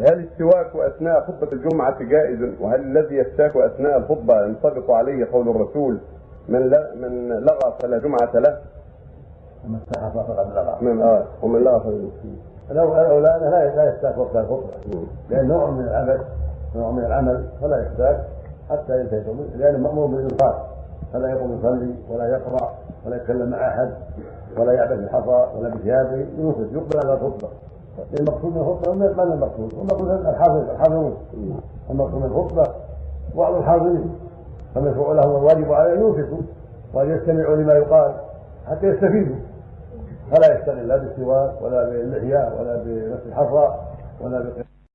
هل السواك أثناء خطبة الجمعة جائز؟ وهل الذي يستاك أثناء الخطبة ينطبق عليه قول الرسول من لا من لغا فلا جمعة له؟ من استاك فقد لغا. من آه ومن لغا فلا لو لا لا يستاك وقت الخطبة. لأن نوع من العمل نوع من العمل فلا يستاك حتى ينتهي لأنه مأمور بالإنصات. فلا يقوم يصلي ولا يقرأ ولا يتكلم مع أحد ولا يعبث بالحصى ولا بثيابه ينصت يقبل على الخطبة. المقصود من الخطبة ما المقصود؟ المقصود الحافظ الحاضرون المقصود من الخطبة بعض الحاضرين فمشروع لهم الواجب عليه أن ينفقوا وأن يستمعوا لما يقال حتى يستفيدوا. فلا يشتغل لا بالسواك ولا باللحية ولا بنفس الحصى ولا بقراءة.